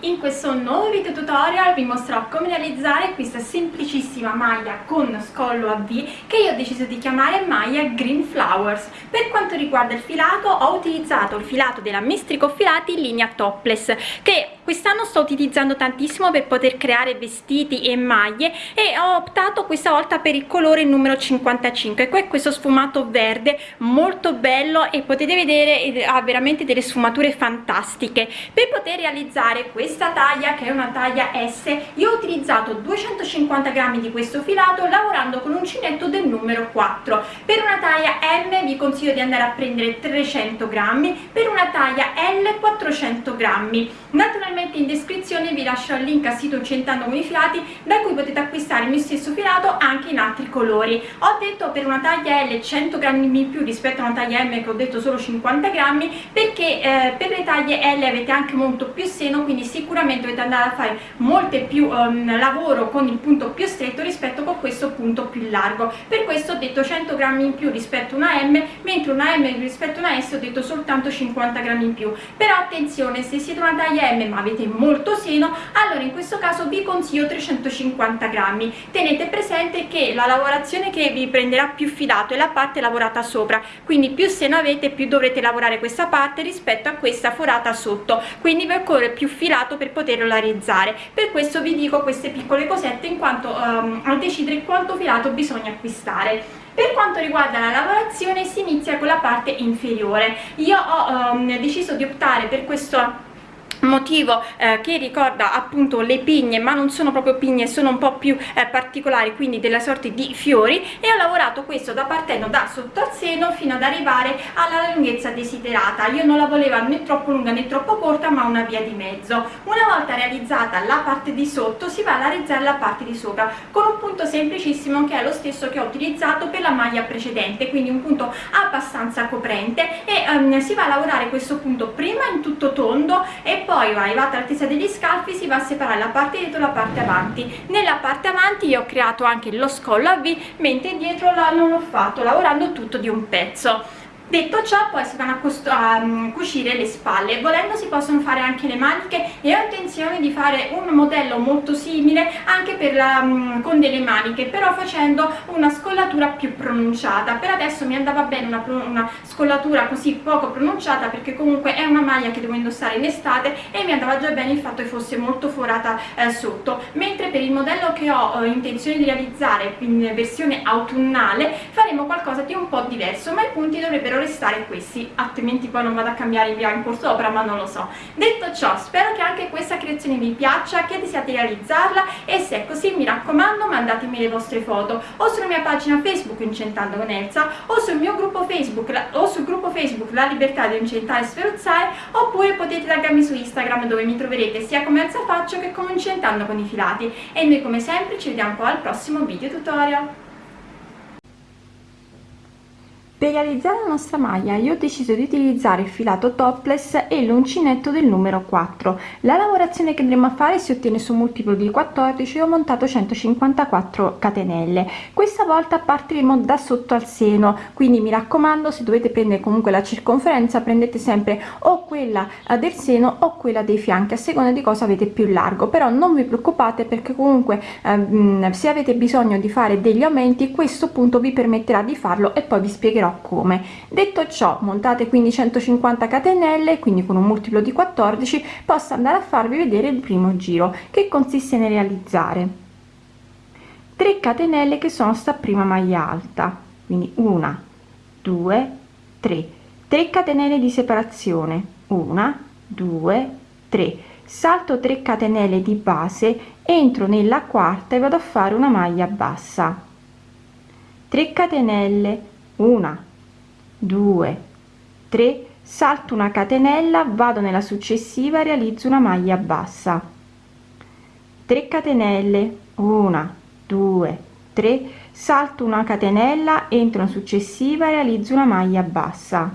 in questo nuovo video tutorial vi mostrerò come realizzare questa semplicissima maglia con scollo a V che io ho deciso di chiamare maglia Green Flowers. Per quanto riguarda il filato ho utilizzato il filato della Mestrico Filati in linea topless che quest'anno sto utilizzando tantissimo per poter creare vestiti e maglie e ho optato questa volta per il colore numero 55 che è questo sfumato verde molto bello e potete vedere ha veramente delle sfumature fantastiche. Per poter realizzare questa taglia che è una taglia S io ho utilizzato 250 grammi di questo filato lavorando con uncinetto del numero 4 per una taglia M vi consiglio di andare a prendere 300 grammi per una taglia L 400 grammi. Naturalmente in descrizione vi lascio il link al sito Incentando con i filati da cui potete acquistare il mio stesso filato anche in altri colori. Ho detto per una taglia L 100 grammi in più rispetto a una taglia M che ho detto solo 50 grammi perché eh, per le taglie L avete anche molto più seno quindi sicuramente dovete andare a fare molte più um, lavoro con il punto più stretto rispetto con questo punto più largo. Per questo ho detto 100 grammi in più rispetto a una M mentre una M rispetto a una S ho detto soltanto 50 grammi in più. Però attenzione se siete una taglia M ma avete molto seno allora in questo caso vi consiglio 350 grammi. Tenete presente che la lavorazione che vi prenderà più filato è la parte lavorata sopra quindi più seno avete più dovrete lavorare questa parte rispetto a questa forata sotto quindi vi occorre più filato per poterlo realizzare per questo vi dico queste piccole cosette in quanto um, a decidere quanto filato bisogna acquistare. Per quanto riguarda la lavorazione si inizia con la parte inferiore. Io ho um, deciso di optare per questo motivo eh, che ricorda appunto le pigne ma non sono proprio pigne sono un po più eh, particolari quindi della sorte di fiori. E ho lavorato questo da partendo da sotto al seno fino ad arrivare alla lunghezza desiderata. Io non la volevo né troppo lunga né troppo corta ma una via di mezzo. Una volta realizzata la parte di sotto si va a realizzare la parte di sopra con un punto semplicissimo che è lo stesso che ho utilizzato per la maglia precedente quindi un punto abbastanza coprente. E um, si va a lavorare questo punto prima in tutto tondo e poi arrivata all'altezza degli scalfi si va a separare la parte dietro e la parte avanti. Nella parte avanti io ho creato anche lo scollo a V mentre dietro non l'ho fatto lavorando tutto di un pezzo detto ciò poi si vanno a, a um, cucire le spalle. Volendo si possono fare anche le maniche e ho intenzione di fare un modello molto simile anche la, um, con delle maniche però facendo una scollatura più pronunciata. Per adesso mi andava bene una, una scollatura così poco pronunciata perché comunque è una maglia che devo indossare in estate e mi andava già bene il fatto che fosse molto forata eh, sotto. Mentre per il modello che ho eh, intenzione di realizzare in versione autunnale faremo qualcosa di un po' diverso ma i punti dovrebbero restare questi altrimenti poi non vado a cambiare via in corso opera ma non lo so. Detto ciò spero che anche questa creazione vi piaccia che desiate realizzarla e se è così mi raccomando mandatemi le vostre foto o sulla mia pagina facebook incentando con Elsa o sul mio gruppo facebook o sul gruppo facebook la libertà di incentare e sferuzzare oppure potete taggarmi su instagram dove mi troverete sia come Elsa Faccio che come incentando con i filati. E noi come sempre ci vediamo al prossimo video tutorial Per realizzare la nostra maglia io ho deciso di utilizzare il filato topless e l'uncinetto del numero 4. La lavorazione che andremo a fare si ottiene su multiplo di 14 e ho montato 154 catenelle. Questa volta partiremo da sotto al seno, quindi mi raccomando se dovete prendere comunque la circonferenza prendete sempre o quella del seno o quella dei fianchi a seconda di cosa avete più largo, però non vi preoccupate perché comunque ehm, se avete bisogno di fare degli aumenti questo punto vi permetterà di farlo e poi vi spiegherò spiegherò come? Detto ciò montate quindi 150 catenelle quindi con un multiplo di 14 posso andare a farvi vedere il primo giro che consiste nel realizzare 3 catenelle che sono sta prima maglia alta quindi una 2 3 3 catenelle di separazione una 2 3 salto 3 catenelle di base entro nella quarta e vado a fare una maglia bassa. 3 catenelle una due tre salto una catenella vado nella successiva realizzo una maglia bassa. 3 catenelle. Una due tre salto una catenella entro una successiva realizzo una maglia bassa.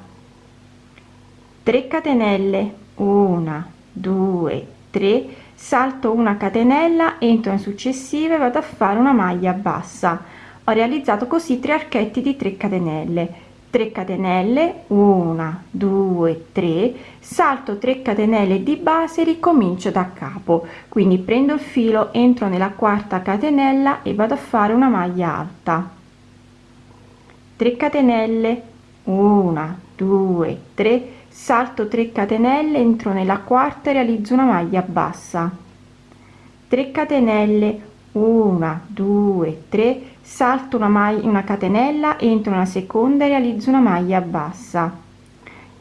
3 catenelle. Una due tre salto una catenella entro una successiva e vado a fare una maglia bassa ho realizzato così tre archetti di 3 catenelle. 3 catenelle 1 2 3 salto 3 catenelle di base ricomincio da capo. Quindi prendo il filo entro nella quarta catenella e vado a fare una maglia alta. 3 catenelle 1 2 3 salto 3 catenelle entro nella quarta e realizzo una maglia bassa. 3 catenelle 1 2 3 salto una maglia una catenella entro una seconda e realizzo una maglia bassa.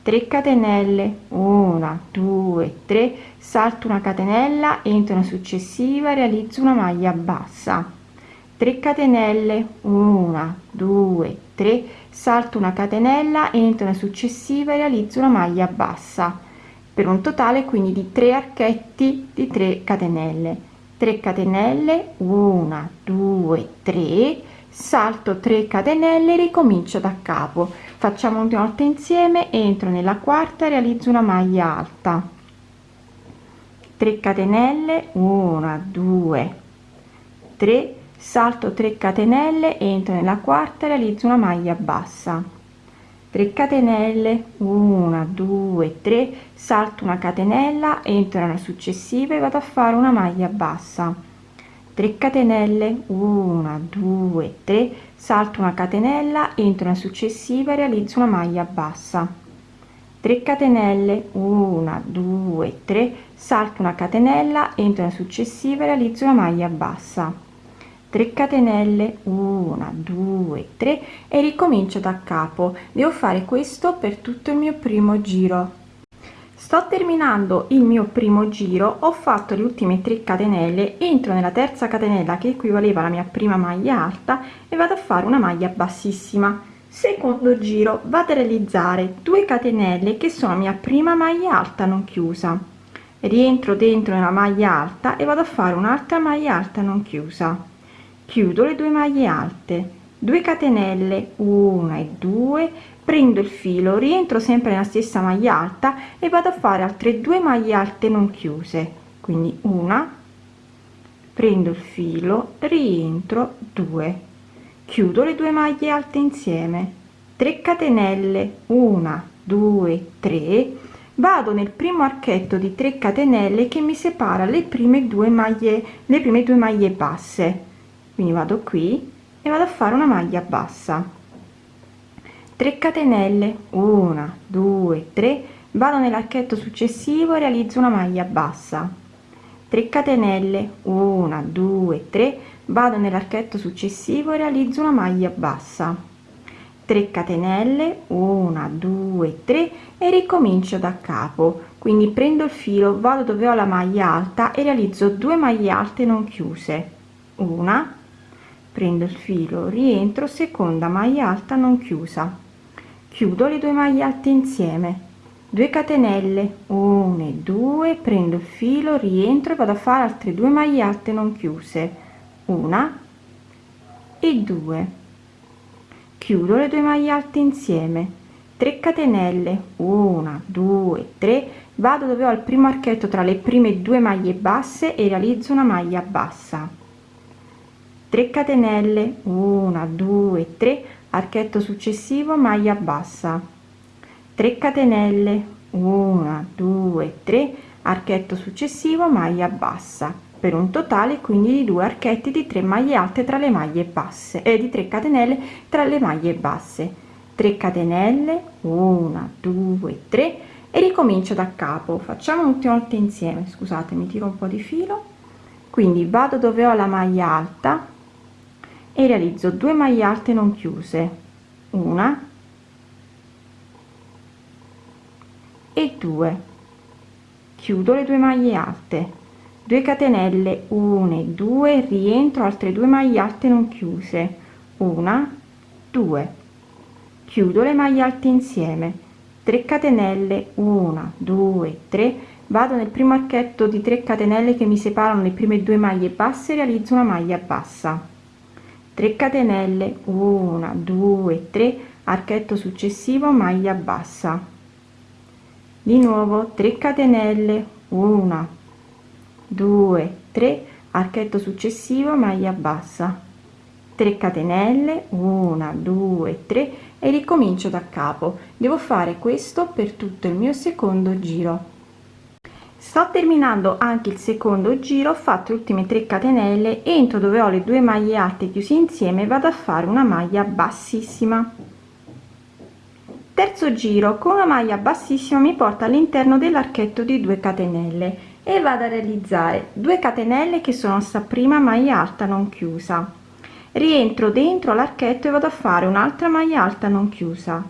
3 catenelle 1 2 3 salto una catenella entro una successiva realizzo una maglia bassa. 3 catenelle 1 2 3 salto una catenella entro una successiva realizzo una maglia bassa. Per un totale quindi di 3 archetti di 3 catenelle 3 catenelle 1 2 3 salto 3 catenelle ricomincio da capo. Facciamo una volta insieme entro nella quarta realizzo una maglia alta. 3 catenelle 1 2 3 salto 3 catenelle entro nella quarta realizzo una maglia bassa 3 catenelle 1 2 3 salto una catenella entro nella successiva e vado a fare una maglia bassa. 3 catenelle 1 2 3 salto una catenella entro nella successiva e realizzo una maglia bassa. 3 catenelle 1 2 3 salto una catenella entro nella successiva e realizzo una maglia bassa 3 catenelle 1 2 3 e ricomincio da capo. Devo fare questo per tutto il mio primo giro. Sto terminando il mio primo giro ho fatto le ultime 3 catenelle entro nella terza catenella che equivaleva alla mia prima maglia alta e vado a fare una maglia bassissima. Secondo giro vado a realizzare 2 catenelle che sono mia prima maglia alta non chiusa. Rientro dentro nella maglia alta e vado a fare un'altra maglia alta non chiusa chiudo le due maglie alte. 2 catenelle 1 e 2 prendo il filo rientro sempre nella stessa maglia alta e vado a fare altre due maglie alte non chiuse. Quindi una prendo il filo rientro 2 chiudo le due maglie alte insieme. 3 catenelle 1 2 3 vado nel primo archetto di 3 catenelle che mi separa le prime due maglie le prime due maglie basse quindi vado qui e vado a fare una maglia bassa. 3 catenelle. 1 2 3 vado nell'archetto successivo e realizzo una maglia bassa. 3 catenelle. 1 2 3 vado nell'archetto successivo e realizzo una maglia bassa. 3 catenelle. 1 2 3 e ricomincio da capo. Quindi prendo il filo vado dove ho la maglia alta e realizzo due maglie alte non chiuse. Una prendo il filo rientro seconda maglia alta non chiusa. Chiudo le due maglie alte insieme. 2 catenelle 1 e 2 prendo il filo rientro e vado a fare altre due maglie alte non chiuse. Una e 2 chiudo le due maglie alte insieme. 3 catenelle 1 2 3 vado dove ho il primo archetto tra le prime due maglie basse e realizzo una maglia bassa 3 catenelle 1 2 3 archetto successivo maglia bassa. 3 catenelle 1 2 3 archetto successivo maglia bassa. Per un totale quindi di due archetti di 3 maglie alte tra le maglie basse e di 3 catenelle tra le maglie basse. 3 catenelle 1 2 3 e ricomincio da capo. Facciamo un'ultima volta insieme. Scusate mi tiro un po di filo. Quindi vado dove ho la maglia alta e realizzo 2 maglie alte non chiuse. Una e 2 chiudo le due maglie alte. 2 catenelle 1 e 2 rientro altre due maglie alte non chiuse. Una 2 chiudo le maglie alte insieme. 3 catenelle 1 2 3 vado nel primo archetto di 3 catenelle che mi separano le prime due maglie basse realizzo una maglia bassa 3 catenelle 1 2 3 archetto successivo maglia bassa. Di nuovo 3 catenelle 1 2 3 archetto successivo maglia bassa. 3 catenelle 1 2 3 e ricomincio da capo. Devo fare questo per tutto il mio secondo giro sto terminando anche il secondo giro ho fatto le ultime 3 catenelle entro dove ho le due maglie alte chiuse insieme vado a fare una maglia bassissima. Terzo giro con una maglia bassissima mi porta all'interno dell'archetto di 2 catenelle e vado a realizzare 2 catenelle che sono sta prima maglia alta non chiusa. Rientro dentro l'archetto e vado a fare un'altra maglia alta non chiusa.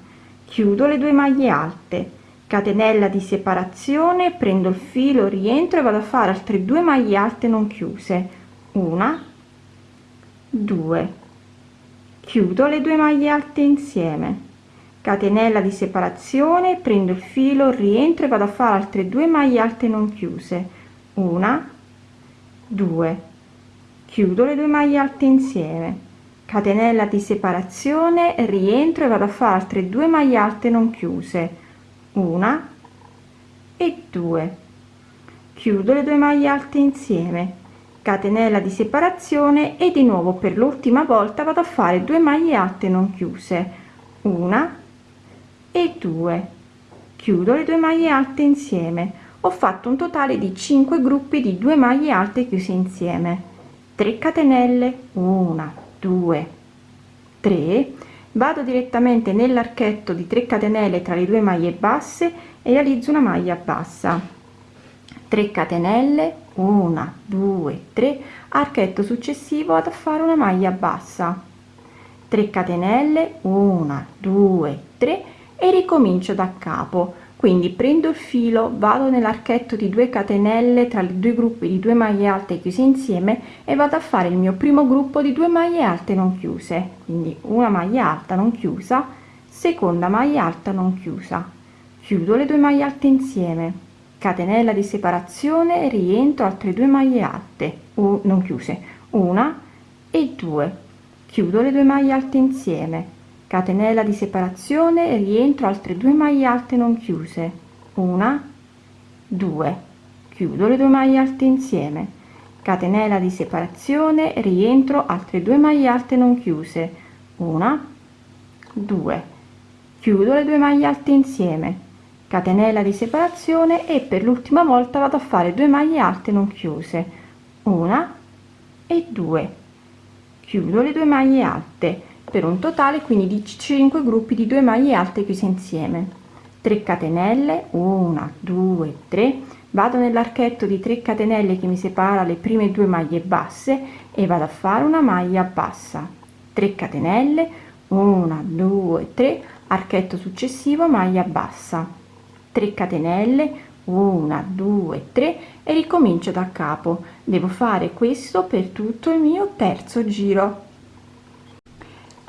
Chiudo le due maglie alte catenella di separazione prendo il filo rientro e vado a fare altre due maglie alte non chiuse. Una due. Chiudo le due maglie alte insieme. Catenella di separazione prendo il filo rientro e vado a fare altre due maglie alte non chiuse. Una due. Chiudo le due maglie alte insieme. Catenella di separazione rientro e vado a fare altre due maglie alte non chiuse una e due. Chiudo le due maglie alte insieme. Catenella di separazione e di nuovo per l'ultima volta vado a fare 2 maglie alte non chiuse. Una e due. Chiudo le due maglie alte insieme. Ho fatto un totale di 5 gruppi di 2 maglie alte chiuse insieme. 3 catenelle. 1 2 3 vado direttamente nell'archetto di 3 catenelle tra le due maglie basse e realizzo una maglia bassa. 3 catenelle 1 2 3 archetto successivo ad fare una maglia bassa. 3 catenelle 1 2 3 e ricomincio da capo quindi prendo il filo vado nell'archetto di 2 catenelle tra i due gruppi di 2 maglie alte chiuse insieme e vado a fare il mio primo gruppo di 2 maglie alte non chiuse. Quindi una maglia alta non chiusa seconda maglia alta non chiusa. Chiudo le due maglie alte insieme. Catenella di separazione rientro altre due maglie alte o non chiuse. Una e due. Chiudo le due maglie alte insieme catenella di separazione rientro altre due maglie alte non chiuse. Una due. Chiudo le due maglie alte insieme. Catenella di separazione rientro altre due maglie alte non chiuse. Una due. Chiudo le due maglie alte insieme. Catenella di separazione e per l'ultima volta vado a fare 2 maglie alte non chiuse. Una e due. Chiudo le due maglie alte per un totale quindi di 5 gruppi di 2 maglie alte chiuse insieme. 3 catenelle 1 2 3 vado nell'archetto di 3 catenelle che mi separa le prime due maglie basse e vado a fare una maglia bassa. 3 catenelle 1 2 3 archetto successivo maglia bassa. 3 catenelle 1 2 3 e ricomincio da capo. Devo fare questo per tutto il mio terzo giro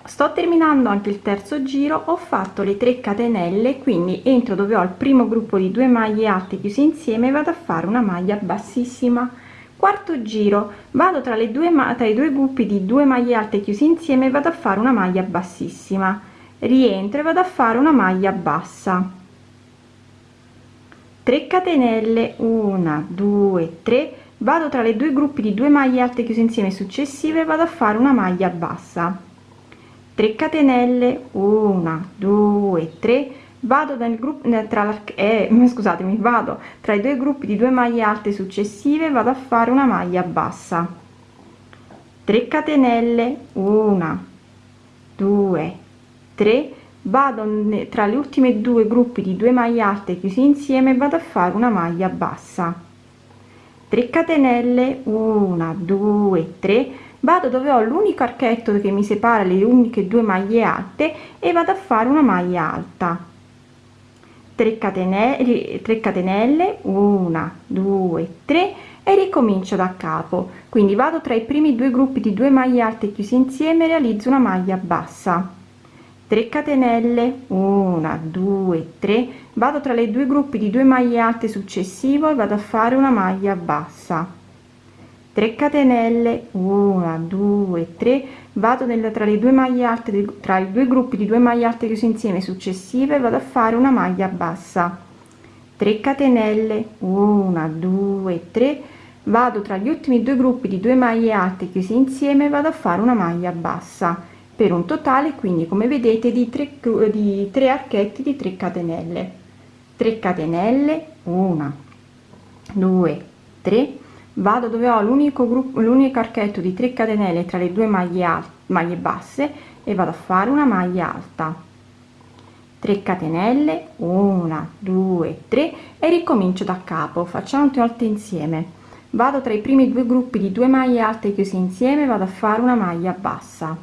sto terminando anche il terzo giro ho fatto le 3 catenelle quindi entro dove ho il primo gruppo di 2 maglie alte chiuse insieme vado a fare una maglia bassissima. Quarto giro vado tra le due tra i due gruppi di 2 maglie alte chiuse insieme vado a fare una maglia bassissima. Rientro e vado a fare una maglia bassa. 3 catenelle 1 2 3 vado tra le due gruppi di 2 maglie alte chiuse insieme successive vado a fare una maglia bassa 3 catenelle 1 2 3 vado nel gruppo tra eh, scusatemi vado tra i due gruppi di 2 maglie alte successive vado a fare una maglia bassa. 3 catenelle 1 2 3 vado tra le ultime due gruppi di 2 maglie alte chiusi insieme vado a fare una maglia bassa. 3 catenelle 1 2 3 vado dove ho l'unico archetto che mi separa le uniche due maglie alte e vado a fare una maglia alta. 3 catenelle 3 catenelle 1 2 3 e ricomincio da capo. Quindi vado tra i primi due gruppi di 2 maglie alte chiusi insieme realizzo una maglia bassa. 3 catenelle 1 2 3 vado tra le due gruppi di 2 maglie alte successivo e vado a fare una maglia bassa 3 catenelle 1 2 3 vado nel, tra le due maglie alte tra i due gruppi di due maglie alte chiuse insieme successive vado a fare una maglia bassa. 3 catenelle 1 2 3 vado tra gli ultimi due gruppi di due maglie alte chiuse insieme vado a fare una maglia bassa. Per un totale quindi come vedete di 3 di 3 archetti di 3 catenelle. 3 catenelle 1 2 3 vado dove ho l'unico gruppo l'unico archetto di 3 catenelle tra le due maglie alte maglie basse e vado a fare una maglia alta. 3 catenelle 1 2 3 e ricomincio da capo. Facciamo tutte volte insieme. Vado tra i primi due gruppi di due maglie alte chiuse insieme vado a fare una maglia bassa.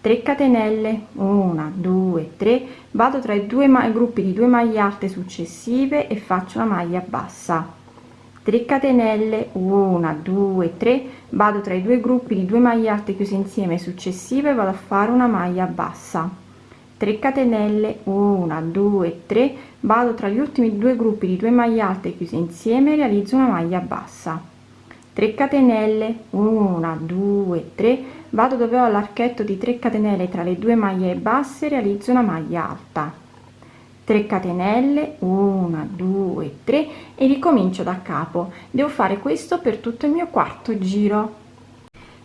3 catenelle 1 2 3 vado tra i due gruppi di due maglie alte successive e faccio una maglia bassa 3 catenelle 1 2 3 vado tra i due gruppi di due maglie alte chiuse insieme successive vado a fare una maglia bassa. 3 catenelle 1 2 3 vado tra gli ultimi due gruppi di due maglie alte chiuse insieme realizzo una maglia bassa. 3 catenelle 1 2 3 vado dove ho l'archetto di 3 catenelle tra le due maglie basse realizzo una maglia alta 3 catenelle 1 2 3 e ricomincio da capo. Devo fare questo per tutto il mio quarto giro.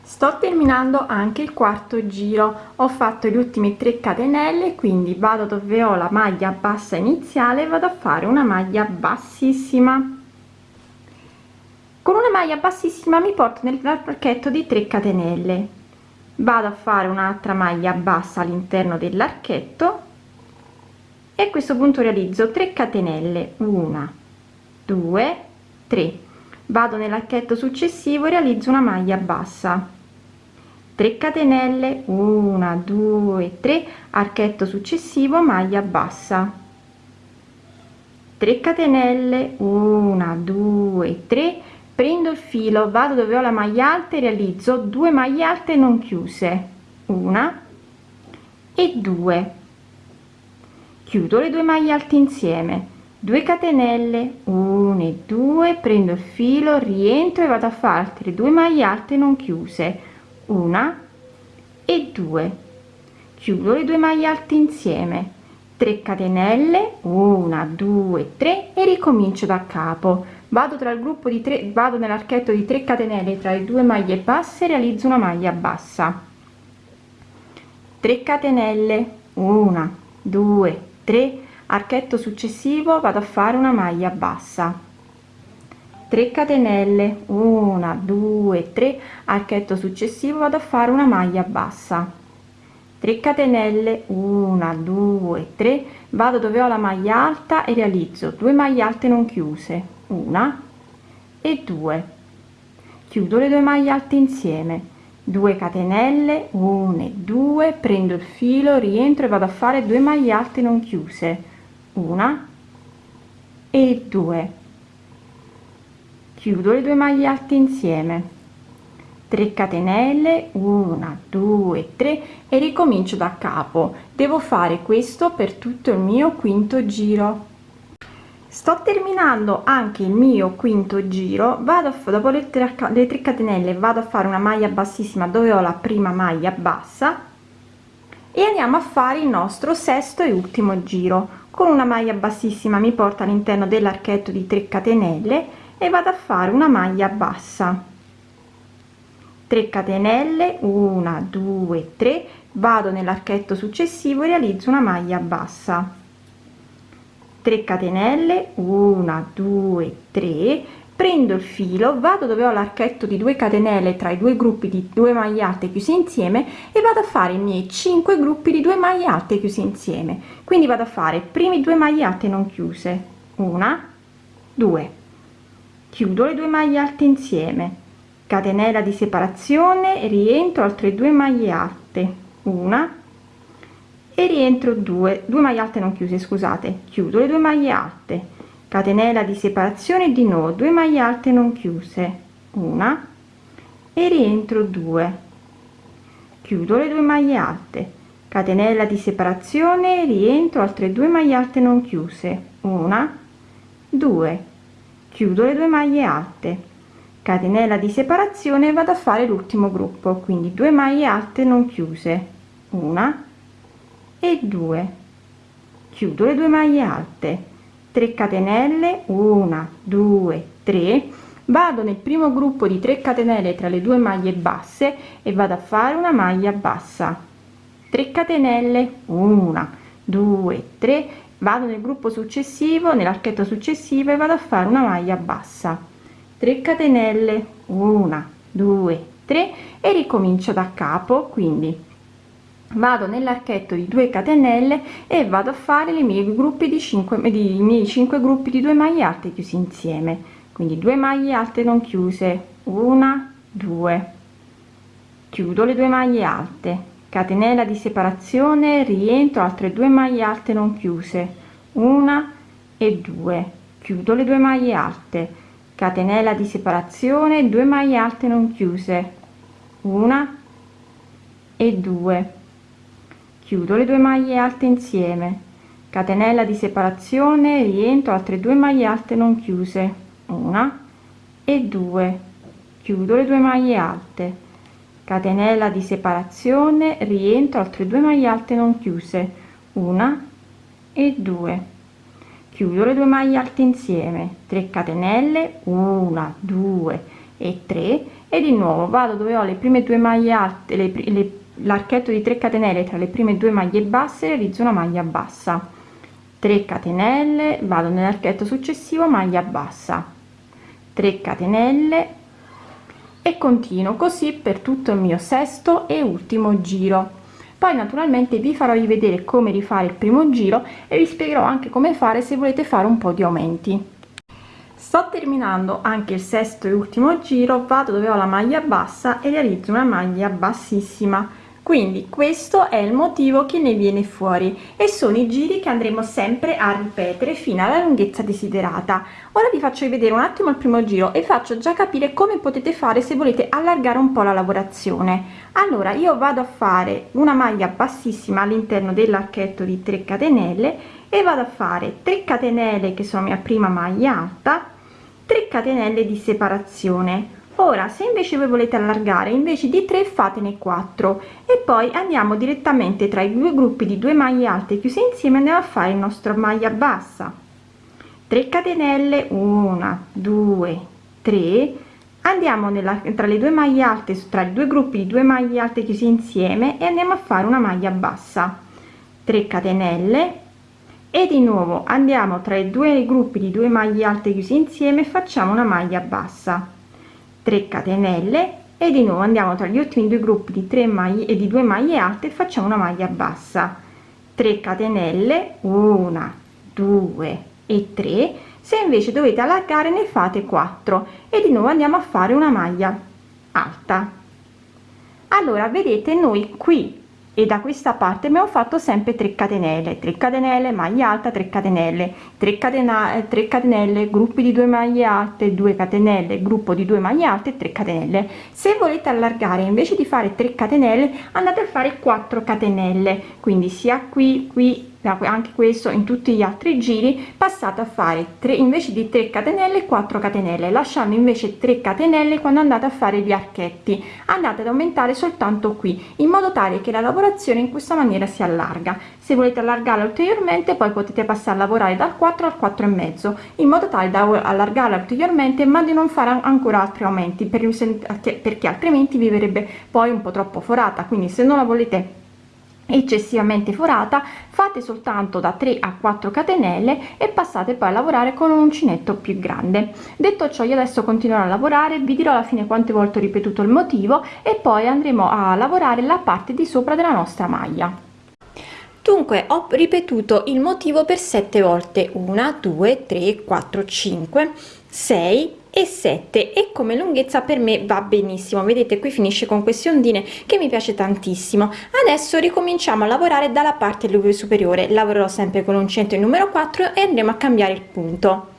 Sto terminando anche il quarto giro. Ho fatto gli ultimi 3 catenelle quindi vado dove ho la maglia bassa iniziale vado a fare una maglia bassissima. Con una maglia bassissima mi porto nel pacchetto di 3 catenelle. Vado a fare un'altra maglia bassa all'interno dell'archetto e a questo punto realizzo 3 catenelle 1 2 3 vado nell'archetto successivo e realizzo una maglia bassa. 3 catenelle 1 2 3 archetto successivo maglia bassa. 3 catenelle 1 2 3 prendo il filo vado dove ho la maglia alta e realizzo 2 maglie alte non chiuse. Una e 2 chiudo le due maglie alte insieme. 2 catenelle 1 e 2 prendo il filo rientro e vado a fare altre due maglie alte non chiuse. Una e 2 chiudo le due maglie alte insieme. 3 catenelle 1 2 3 e ricomincio da capo. Vado tra il gruppo di 3 vado nell'archetto di 3 catenelle tra le due maglie basse realizzo una maglia bassa. 3 catenelle 1 2 3 archetto successivo vado a fare una maglia bassa. 3 catenelle 1 2 3 archetto successivo vado a fare una maglia bassa. 3 catenelle 1 2 3 vado dove ho la maglia alta e realizzo 2 maglie alte non chiuse una e 2 chiudo le due maglie alte insieme 2 catenelle 1 e 2 prendo il filo rientro e vado a fare 2 maglie alte non chiuse. Una e 2 chiudo le due maglie alte insieme. 3 catenelle 1 2 3 e ricomincio da capo. Devo fare questo per tutto il mio quinto giro sto terminando anche il mio quinto giro vado a dopo le 3 le 3 catenelle vado a fare una maglia bassissima dove ho la prima maglia bassa e andiamo a fare il nostro sesto e ultimo giro. Con una maglia bassissima mi porta all'interno dell'archetto di 3 catenelle e vado a fare una maglia bassa. 3 catenelle 1 2 3 vado nell'archetto successivo e realizzo una maglia bassa 3 catenelle 1 2 3 prendo il filo vado dove ho l'archetto di 2 catenelle tra i due gruppi di 2 maglie alte chiuse insieme e vado a fare i miei 5 gruppi di 2 maglie alte chiuse insieme. Quindi vado a fare primi due maglie alte non chiuse una 2 chiudo le due maglie alte insieme. Catenella di separazione rientro altre due maglie alte una e rientro 2 2 maglie alte non chiuse scusate. Chiudo le due maglie alte. Catenella di separazione di nuovo 2 maglie alte non chiuse. Una. E rientro 2 chiudo le due maglie alte. Catenella di separazione rientro altre due maglie alte non chiuse. Una. 2 chiudo le due maglie alte. Catenella di separazione vado a fare l'ultimo gruppo. Quindi 2 maglie alte non chiuse. Una e 2 chiudo le due maglie alte. 3 catenelle 1 2 3 vado nel primo gruppo di 3 catenelle tra le due maglie basse e vado a fare una maglia bassa. 3 catenelle 1 2 3 vado nel gruppo successivo nell'archetto successivo e vado a fare una maglia bassa. 3 catenelle 1 2 3 e ricomincio da capo quindi vado nell'archetto di 2 catenelle e vado a fare i miei gruppi di 5 di miei 5 gruppi di 2 maglie alte chiusi insieme. Quindi 2 maglie alte non chiuse. Una 2 chiudo le due maglie alte. Catenella di separazione rientro altre due maglie alte non chiuse. Una e due. Chiudo le due maglie alte. Catenella di separazione 2 maglie alte non chiuse. Una e due chiudo le due maglie alte insieme. Catenella di separazione rientro altre due maglie alte non chiuse. Una e due. Chiudo le due maglie alte. Catenella di separazione rientro altre due maglie alte non chiuse. Una e due. Chiudo le due maglie alte insieme. 3 catenelle 1 2 e 3 e di nuovo vado dove ho le prime due maglie alte le, le, l'archetto di 3 catenelle tra le prime due maglie basse realizzo una maglia bassa. 3 catenelle vado nell'archetto successivo maglia bassa. 3 catenelle e continuo così per tutto il mio sesto e ultimo giro. Poi naturalmente vi farò rivedere come rifare il primo giro e vi spiegherò anche come fare se volete fare un po di aumenti. Sto terminando anche il sesto e ultimo giro vado dove ho la maglia bassa e realizzo una maglia bassissima quindi questo è il motivo che ne viene fuori e sono i giri che andremo sempre a ripetere fino alla lunghezza desiderata. Ora vi faccio vedere un attimo il primo giro e faccio già capire come potete fare se volete allargare un po la lavorazione. Allora io vado a fare una maglia bassissima all'interno dell'archetto di 3 catenelle e vado a fare 3 catenelle che sono mia prima maglia alta 3 catenelle di separazione ora se invece voi volete allargare invece di 3 fatene 4 e poi andiamo direttamente tra i due gruppi di due maglie alte chiuse insieme andiamo a fare il nostro maglia bassa. 3 catenelle 1 2 3 andiamo nella tra le due maglie alte tra i due gruppi di due maglie alte chiusi insieme e andiamo a fare una maglia bassa. 3 catenelle. E di nuovo andiamo tra i due gruppi di due maglie alte chiusi insieme e facciamo una maglia bassa 3 catenelle e di nuovo andiamo tra gli ultimi due gruppi di 3 maglie e di 2 maglie alte e facciamo una maglia bassa. 3 catenelle 1 2 e 3 se invece dovete allargare ne fate 4 e di nuovo andiamo a fare una maglia alta. Allora vedete noi qui e da questa parte abbiamo fatto sempre 3 catenelle 3 catenelle maglia alta 3 catenelle. 3 catenelle 3 catenelle gruppi di 2 maglie alte 2 catenelle gruppo di 2 maglie alte 3 catenelle. Se volete allargare invece di fare 3 catenelle andate a fare 4 catenelle. Quindi sia qui qui anche questo in tutti gli altri giri passate a fare 3 invece di 3 catenelle 4 catenelle lasciando invece 3 catenelle quando andate a fare gli archetti. Andate ad aumentare soltanto qui in modo tale che la lavorazione in questa maniera si allarga. Se volete allargarla ulteriormente poi potete passare a lavorare dal 4 al 4 e mezzo in modo tale da allargarla ulteriormente ma di non fare ancora altri aumenti. Per, perché altrimenti vi verrebbe poi un po troppo forata quindi se non la volete eccessivamente forata fate soltanto da 3 a 4 catenelle e passate poi a lavorare con un uncinetto più grande. Detto ciò io adesso continuerò a lavorare vi dirò alla fine quante volte ho ripetuto il motivo e poi andremo a lavorare la parte di sopra della nostra maglia. Dunque ho ripetuto il motivo per 7 volte. 1 2 3 4 5 6 e 7 e come lunghezza per me va benissimo. Vedete qui finisce con queste ondine che mi piace tantissimo. Adesso ricominciamo a lavorare dalla parte superiore. Lavorerò sempre con un centro numero 4 e andremo a cambiare il punto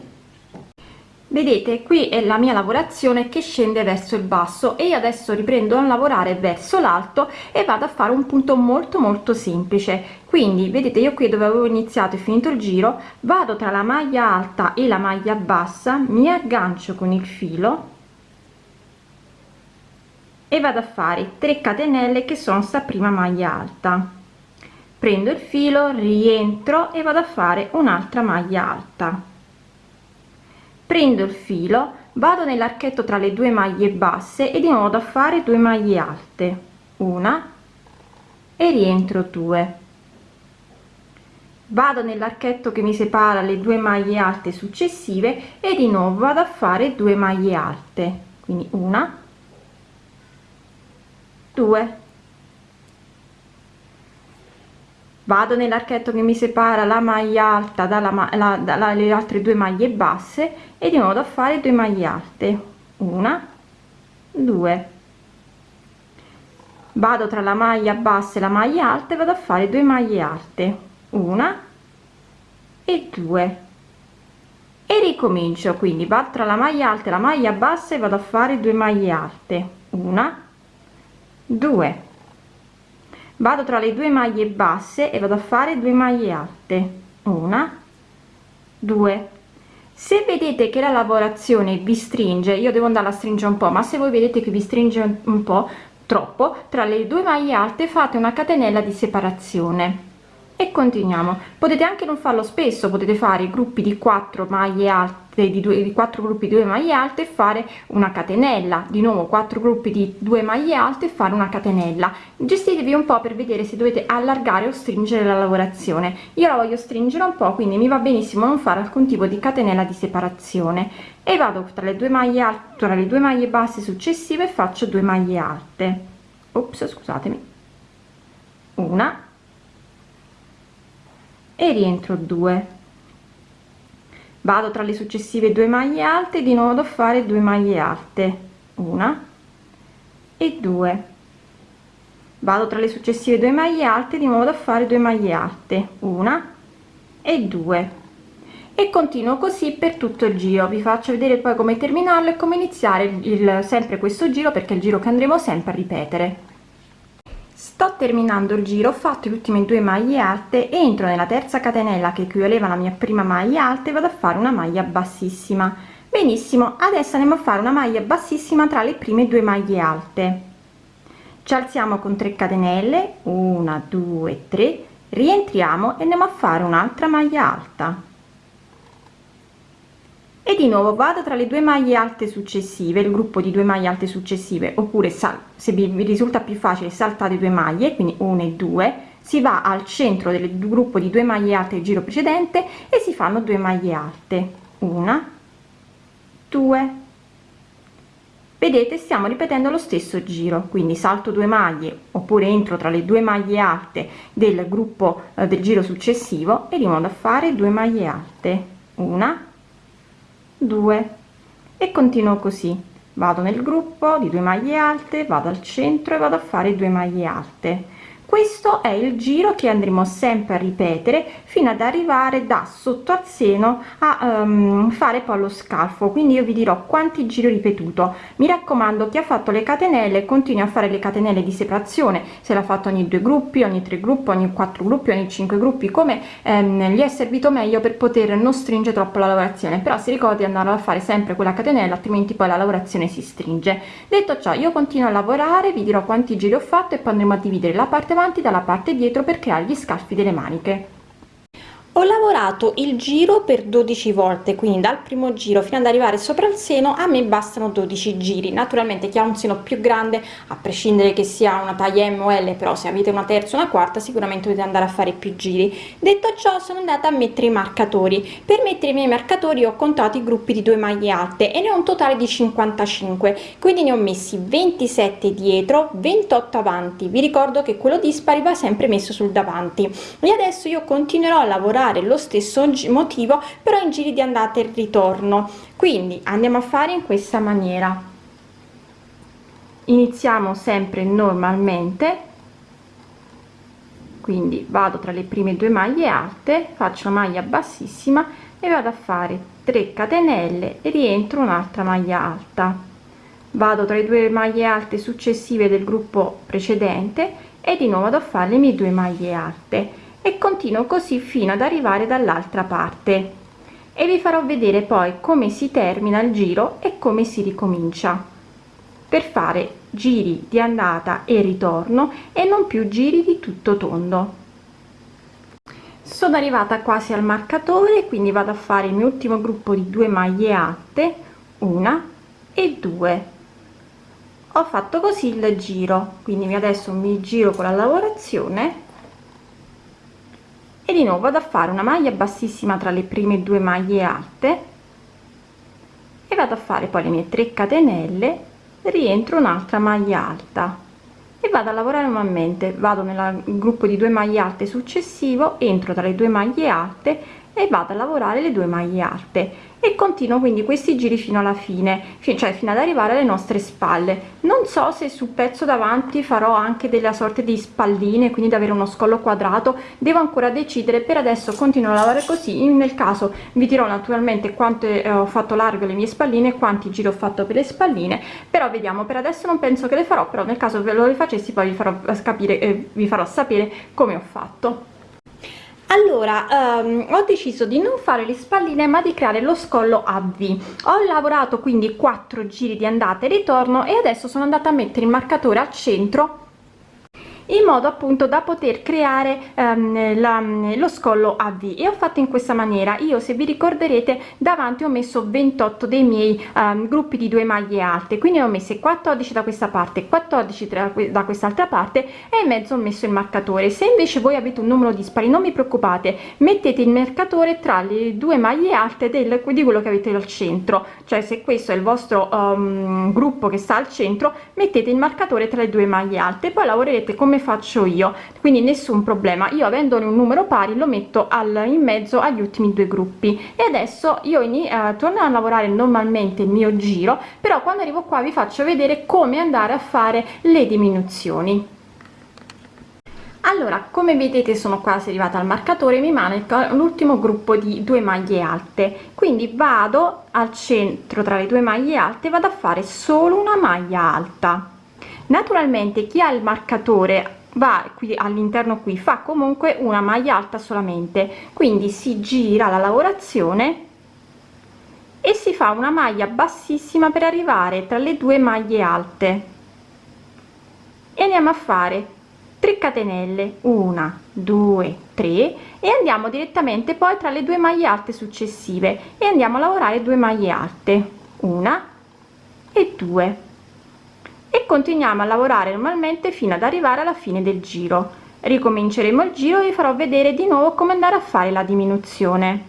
vedete qui è la mia lavorazione che scende verso il basso e io adesso riprendo a lavorare verso l'alto e vado a fare un punto molto molto semplice. Quindi vedete io qui dove avevo iniziato e finito il giro vado tra la maglia alta e la maglia bassa mi aggancio con il filo e vado a fare 3 catenelle che sono sta prima maglia alta. Prendo il filo rientro e vado a fare un'altra maglia alta prendo il filo vado nell'archetto tra le due maglie basse e di nuovo da fare 2 maglie alte. Una e rientro 2 vado nell'archetto che mi separa le due maglie alte successive e di nuovo vado a fare 2 maglie alte. Quindi una 2 vado nell'archetto che mi separa la maglia alta dalla, la, dalle altre due maglie basse e di nuovo a fare 2 maglie alte. Una 2 vado tra la maglia bassa e la maglia alta e vado a fare 2 maglie alte. Una e 2 e ricomincio quindi vado tra la maglia alta e la maglia bassa e vado a fare 2 maglie alte. Una 2 vado tra le due maglie basse e vado a fare 2 maglie alte. Una. 2 se vedete che la lavorazione vi stringe io devo andare a stringere un po ma se voi vedete che vi stringe un po troppo tra le due maglie alte fate una catenella di separazione. E continuiamo. Potete anche non farlo spesso potete fare gruppi di 4 maglie alte di due di quattro gruppi di due maglie alte e fare una catenella. Di nuovo quattro gruppi di due maglie alte e fare una catenella. Gestitevi un po per vedere se dovete allargare o stringere la lavorazione. Io la voglio stringere un po quindi mi va benissimo non fare alcun tipo di catenella di separazione. E vado tra le due maglie alte tra le due maglie basse successive faccio 2 maglie alte. Ops scusatemi. Una. E rientro 2 vado tra le successive due maglie alte di nuovo a fare 2 maglie alte. Una e 2 vado tra le successive due maglie alte di nuovo a fare 2 maglie alte. Una e 2 e continuo così per tutto il giro. Vi faccio vedere poi come terminarlo e come iniziare il, il sempre questo giro perché è il giro che andremo sempre a ripetere sto terminando il giro ho fatto le ultime due maglie alte entro nella terza catenella che equivaleva alla mia prima maglia alta e vado a fare una maglia bassissima. Benissimo adesso andiamo a fare una maglia bassissima tra le prime due maglie alte. Ci alziamo con 3 catenelle 1 2 3 rientriamo e andiamo a fare un'altra maglia alta e di nuovo vado tra le due maglie alte successive il gruppo di due maglie alte successive oppure sal se vi, risulta più facile saltate due maglie quindi 1 e 2 si va al centro del gruppo di due maglie alte il giro precedente e si fanno due maglie alte. Una due. Vedete stiamo ripetendo lo stesso giro quindi salto due maglie oppure entro tra le due maglie alte del gruppo eh, del giro successivo e modo a fare due maglie alte. Una 2 e continuo così. Vado nel gruppo di 2 maglie alte vado al centro e vado a fare 2 maglie alte questo è il giro che andremo sempre a ripetere fino ad arrivare da sotto al seno a um, fare poi lo scalfo. Quindi io vi dirò quanti giri ripetuto. Mi raccomando chi ha fatto le catenelle continui a fare le catenelle di separazione. Se l'ha fatto ogni due gruppi ogni tre gruppi ogni quattro gruppi ogni cinque gruppi come ehm, gli è servito meglio per poter non stringere troppo la lavorazione. Però si ricordi di andare a fare sempre quella catenella altrimenti poi la lavorazione si stringe. Detto ciò io continuo a lavorare vi dirò quanti giri ho fatto e poi andremo a dividere la parte avanti dalla parte dietro per creare gli scalfi delle maniche ho lavorato il giro per 12 volte quindi dal primo giro fino ad arrivare sopra il seno a me bastano 12 giri. Naturalmente chi ha un seno più grande a prescindere che sia una taglia M o L però se avete una terza una quarta sicuramente dovete andare a fare più giri. Detto ciò sono andata a mettere i marcatori. Per mettere i miei marcatori ho contato i gruppi di due maglie alte e ne ho un totale di 55 quindi ne ho messi 27 dietro 28 avanti. Vi ricordo che quello dispari va sempre messo sul davanti. E adesso io continuerò a lavorare fare lo stesso motivo però in giri di andata e ritorno. Quindi andiamo a fare in questa maniera. Iniziamo sempre normalmente. Quindi vado tra le prime due maglie alte faccio una maglia bassissima e vado a fare 3 catenelle e rientro un'altra maglia alta. Vado tra le due maglie alte successive del gruppo precedente e di nuovo vado a fare le mie due maglie alte e continuo così fino ad arrivare dall'altra parte. E vi farò vedere poi come si termina il giro e come si ricomincia. Per fare giri di andata e ritorno e non più giri di tutto tondo. Sono arrivata quasi al marcatore quindi vado a fare il mio ultimo gruppo di due maglie alte una e due. Ho fatto così il giro quindi adesso mi giro con la lavorazione e di nuovo vado a fare una maglia bassissima tra le prime due maglie alte e vado a fare poi le mie 3 catenelle rientro un'altra maglia alta e vado a lavorare normalmente vado nel gruppo di due maglie alte successivo entro tra le due maglie alte e vado a lavorare le due maglie alte. E continuo quindi questi giri fino alla fine cioè fino ad arrivare alle nostre spalle. Non so se sul pezzo davanti farò anche della sorte di spalline quindi da avere uno scollo quadrato. Devo ancora decidere per adesso continuo a lavorare così. Nel caso vi dirò naturalmente quanto eh, ho fatto largo le mie spalline quanti giri ho fatto per le spalline però vediamo. Per adesso non penso che le farò però nel caso ve lo rifacessi poi vi farò capire eh, vi farò sapere come ho fatto allora um, ho deciso di non fare le spalline ma di creare lo scollo a v. Ho lavorato quindi quattro giri di andata e ritorno e adesso sono andata a mettere il marcatore al centro in modo appunto da poter creare um, la, lo scollo a V. E ho fatto in questa maniera. Io se vi ricorderete davanti ho messo 28 dei miei um, gruppi di due maglie alte. Quindi ho messo 14 da questa parte 14 da quest'altra parte e in mezzo ho messo il marcatore. Se invece voi avete un numero dispari non vi preoccupate. Mettete il marcatore tra le due maglie alte del, di quello che avete al centro. Cioè se questo è il vostro um, gruppo che sta al centro mettete il marcatore tra le due maglie alte. Poi lavorerete come come faccio io. Quindi nessun problema. Io avendone un numero pari lo metto al in mezzo agli ultimi due gruppi. E adesso io eh, torno a lavorare normalmente il mio giro però quando arrivo qua vi faccio vedere come andare a fare le diminuzioni. Allora come vedete sono quasi arrivata al marcatore mi manca l'ultimo gruppo di due maglie alte. Quindi vado al centro tra le due maglie alte vado a fare solo una maglia alta naturalmente chi ha il marcatore va qui all'interno qui fa comunque una maglia alta solamente. Quindi si gira la lavorazione e si fa una maglia bassissima per arrivare tra le due maglie alte. E andiamo a fare 3 catenelle. 1 2 3 e andiamo direttamente poi tra le due maglie alte successive. E andiamo a lavorare due maglie alte. Una e due e continuiamo a lavorare normalmente fino ad arrivare alla fine del giro. Ricominceremo il giro e vi farò vedere di nuovo come andare a fare la diminuzione.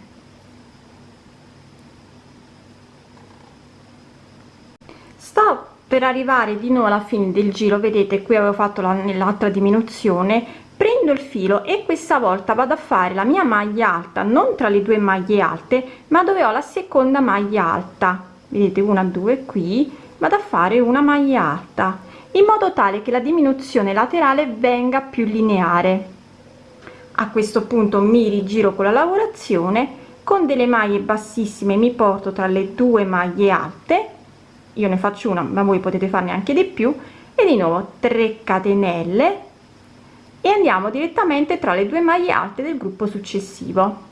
Sto per arrivare di nuovo alla fine del giro vedete qui avevo fatto la nell'altra diminuzione. Prendo il filo e questa volta vado a fare la mia maglia alta non tra le due maglie alte ma dove ho la seconda maglia alta. Vedete una due qui vado a fare una maglia alta in modo tale che la diminuzione laterale venga più lineare. A questo punto mi rigiro con la lavorazione con delle maglie bassissime mi porto tra le due maglie alte io ne faccio una ma voi potete farne anche di più e di nuovo 3 catenelle e andiamo direttamente tra le due maglie alte del gruppo successivo.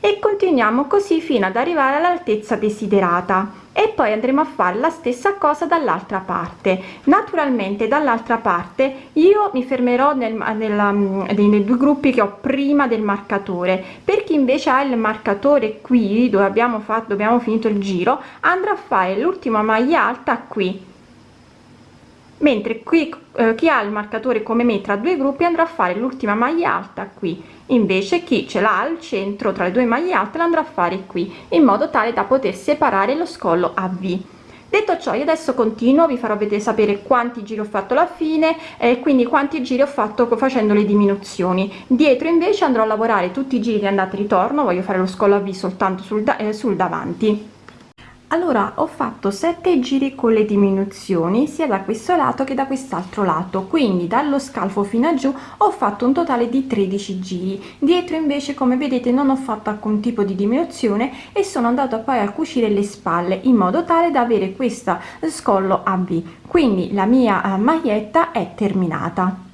E continuiamo così fino ad arrivare all'altezza desiderata e poi andremo a fare la stessa cosa dall'altra parte. Naturalmente dall'altra parte io mi fermerò nel, nella, mm, nei due gruppi che ho prima del marcatore. Per chi invece ha il marcatore qui dove abbiamo fatto abbiamo finito il giro andrà a fare l'ultima maglia alta qui mentre qui eh, chi ha il marcatore come me tra due gruppi andrà a fare l'ultima maglia alta qui. Invece chi ce l'ha al centro tra le due maglie alte andrà a fare qui in modo tale da poter separare lo scollo a v. Detto ciò io adesso continuo vi farò vedere sapere quanti giri ho fatto alla fine e quindi quanti giri ho fatto facendo le diminuzioni. Dietro invece andrò a lavorare tutti i giri di andata e ritorno voglio fare lo scollo a v soltanto sul, da eh, sul davanti allora ho fatto 7 giri con le diminuzioni sia da questo lato che da quest'altro lato. Quindi dallo scalfo fino a giù ho fatto un totale di 13 giri. Dietro invece come vedete non ho fatto alcun tipo di diminuzione e sono andato poi a cucire le spalle in modo tale da avere questa scollo a v. Quindi la mia eh, maglietta è terminata